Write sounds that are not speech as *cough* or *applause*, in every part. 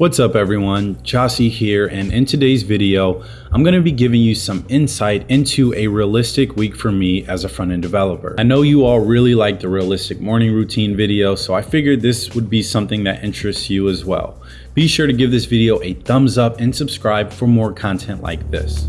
What's up everyone, Jossie here and in today's video, I'm going to be giving you some insight into a realistic week for me as a front-end developer. I know you all really like the realistic morning routine video, so I figured this would be something that interests you as well. Be sure to give this video a thumbs up and subscribe for more content like this.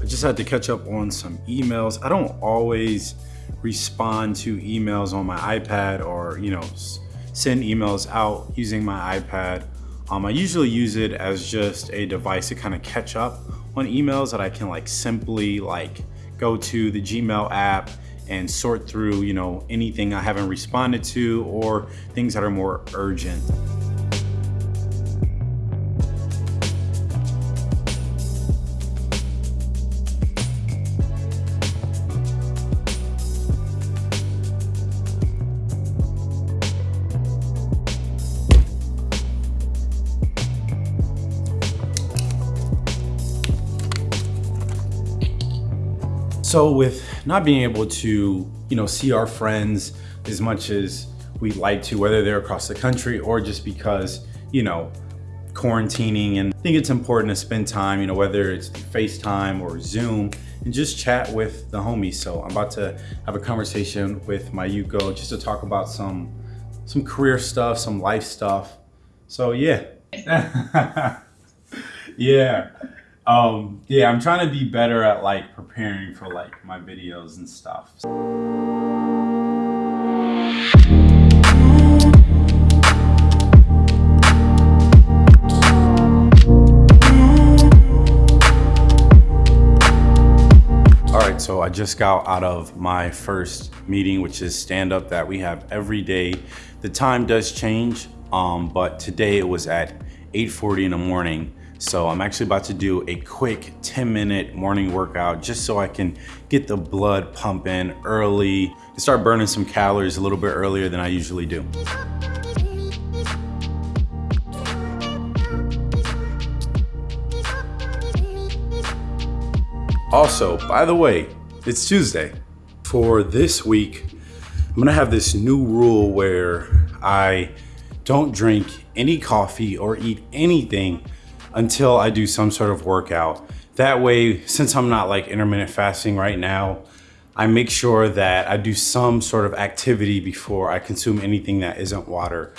I just had to catch up on some emails. I don't always respond to emails on my iPad or, you know, send emails out using my iPad. Um, I usually use it as just a device to kind of catch up on emails that I can like simply like go to the Gmail app and sort through, you know, anything I haven't responded to or things that are more urgent. So with not being able to, you know, see our friends as much as we'd like to, whether they're across the country or just because, you know, quarantining and I think it's important to spend time, you know, whether it's FaceTime or Zoom and just chat with the homies. So I'm about to have a conversation with my Yuko just to talk about some, some career stuff, some life stuff. So yeah. *laughs* yeah. Um, yeah, I'm trying to be better at like preparing for like my videos and stuff. All right, so I just got out of my first meeting, which is stand up that we have every day. The time does change, um, but today it was at 8.40 in the morning. So I'm actually about to do a quick 10 minute morning workout just so I can get the blood pumping early and start burning some calories a little bit earlier than I usually do. Also, by the way, it's Tuesday. For this week, I'm gonna have this new rule where I don't drink any coffee or eat anything until I do some sort of workout. That way, since I'm not like intermittent fasting right now, I make sure that I do some sort of activity before I consume anything that isn't water.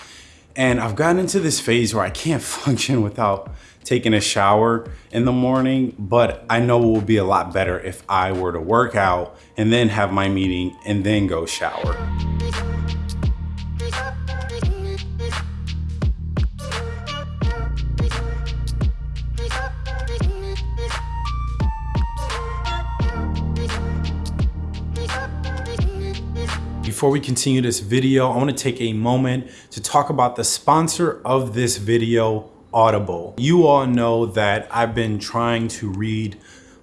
And I've gotten into this phase where I can't *laughs* function without taking a shower in the morning, but I know it will be a lot better if I were to work out and then have my meeting and then go shower. Before we continue this video, I wanna take a moment to talk about the sponsor of this video, Audible. You all know that I've been trying to read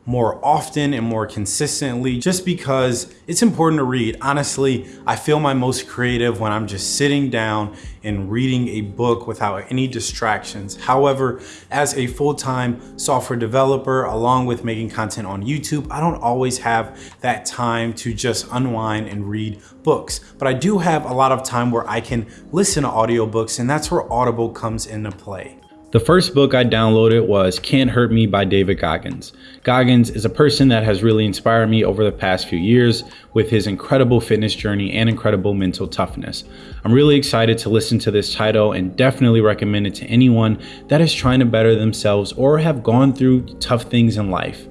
more often and more consistently just because it's important to read. Honestly, I feel my most creative when I'm just sitting down and reading a book without any distractions. However, as a full-time software developer, along with making content on YouTube, I don't always have that time to just unwind and read books. But I do have a lot of time where I can listen to audiobooks and that's where Audible comes into play. The first book I downloaded was Can't Hurt Me by David Goggins. Goggins is a person that has really inspired me over the past few years with his incredible fitness journey and incredible mental toughness. I'm really excited to listen to this title and definitely recommend it to anyone that is trying to better themselves or have gone through tough things in life.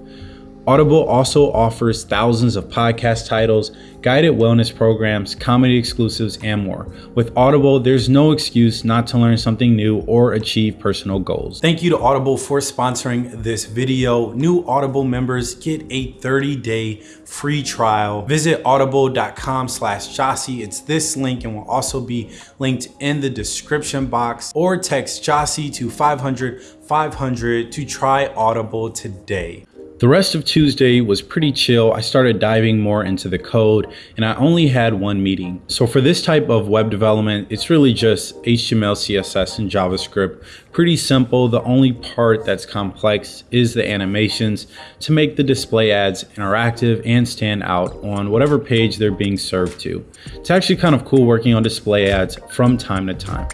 Audible also offers thousands of podcast titles, guided wellness programs, comedy exclusives, and more. With Audible, there's no excuse not to learn something new or achieve personal goals. Thank you to Audible for sponsoring this video. New Audible members get a 30-day free trial. Visit audible.com slash. It's this link and will also be linked in the description box or text Jossie to 500 500 to try Audible today. The rest of Tuesday was pretty chill. I started diving more into the code and I only had one meeting. So for this type of web development, it's really just HTML, CSS, and JavaScript. Pretty simple. The only part that's complex is the animations to make the display ads interactive and stand out on whatever page they're being served to. It's actually kind of cool working on display ads from time to time.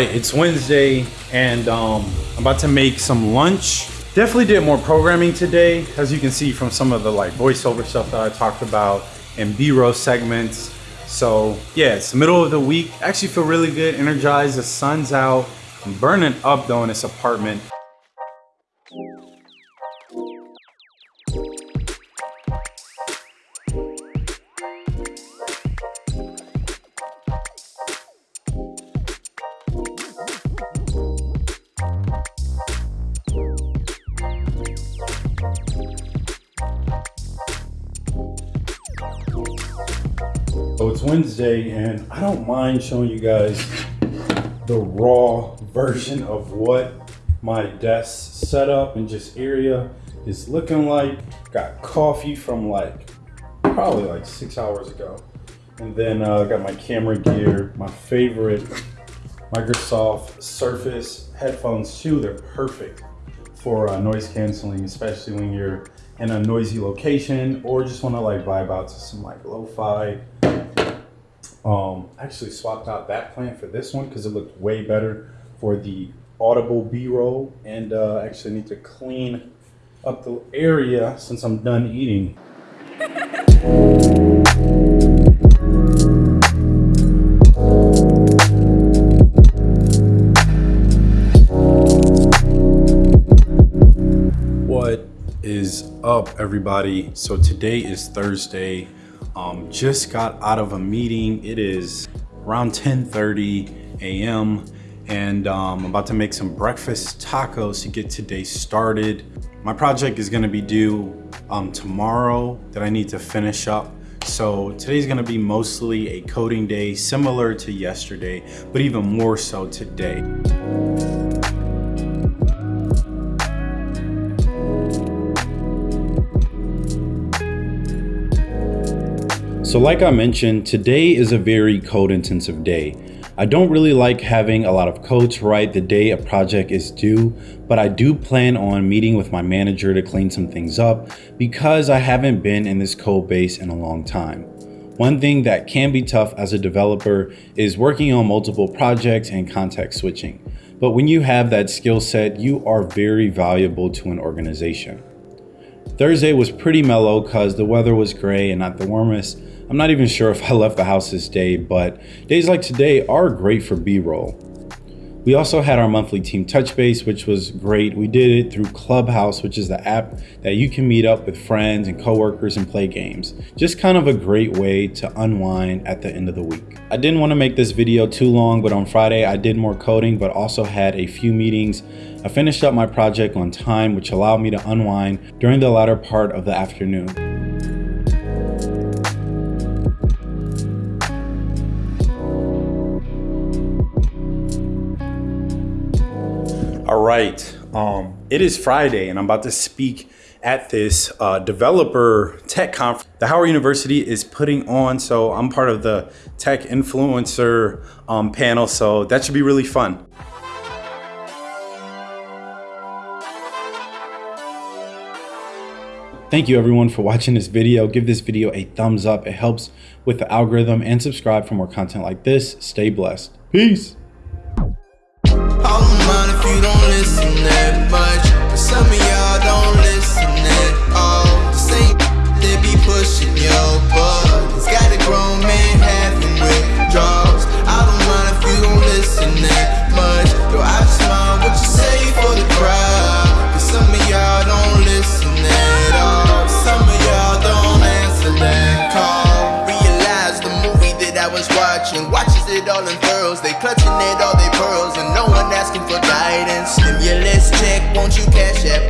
Right, it's Wednesday and um, I'm about to make some lunch. Definitely did more programming today, as you can see from some of the like voiceover stuff that I talked about and B-roll segments. So yeah, it's middle of the week. Actually feel really good, energized, the sun's out. I'm burning up though in this apartment. Wednesday and I don't mind showing you guys the raw version of what my desk setup and just area is looking like. Got coffee from like probably like six hours ago. And then I uh, got my camera gear, my favorite Microsoft Surface headphones too. They're perfect for uh, noise canceling, especially when you're in a noisy location or just want to like vibe out to some like lo-fi um, actually swapped out that plant for this one because it looked way better for the audible b-roll and uh, actually need to clean up the area since I'm done eating. what is up everybody? So today is Thursday. Um, just got out of a meeting. It is around 10.30 a.m. and um, I'm about to make some breakfast tacos to get today started. My project is gonna be due um, tomorrow that I need to finish up. So today's gonna be mostly a coding day, similar to yesterday, but even more so today. So like I mentioned, today is a very code intensive day. I don't really like having a lot of code to write the day a project is due, but I do plan on meeting with my manager to clean some things up because I haven't been in this code base in a long time. One thing that can be tough as a developer is working on multiple projects and context switching. But when you have that skill set, you are very valuable to an organization. Thursday was pretty mellow because the weather was gray and not the warmest, I'm not even sure if I left the house this day, but days like today are great for B-roll. We also had our monthly team touch base, which was great. We did it through Clubhouse, which is the app that you can meet up with friends and coworkers and play games. Just kind of a great way to unwind at the end of the week. I didn't want to make this video too long, but on Friday I did more coding, but also had a few meetings. I finished up my project on time, which allowed me to unwind during the latter part of the afternoon. All right, um, it is Friday and I'm about to speak at this uh, developer tech conference the Howard University is putting on. So I'm part of the tech influencer um, panel. So that should be really fun. Thank you everyone for watching this video. Give this video a thumbs up. It helps with the algorithm and subscribe for more content like this. Stay blessed. Peace was watching. Watches it all unfurls. They clutching it all they pearls. And no one asking for guidance. Stimulus check, won't you cash app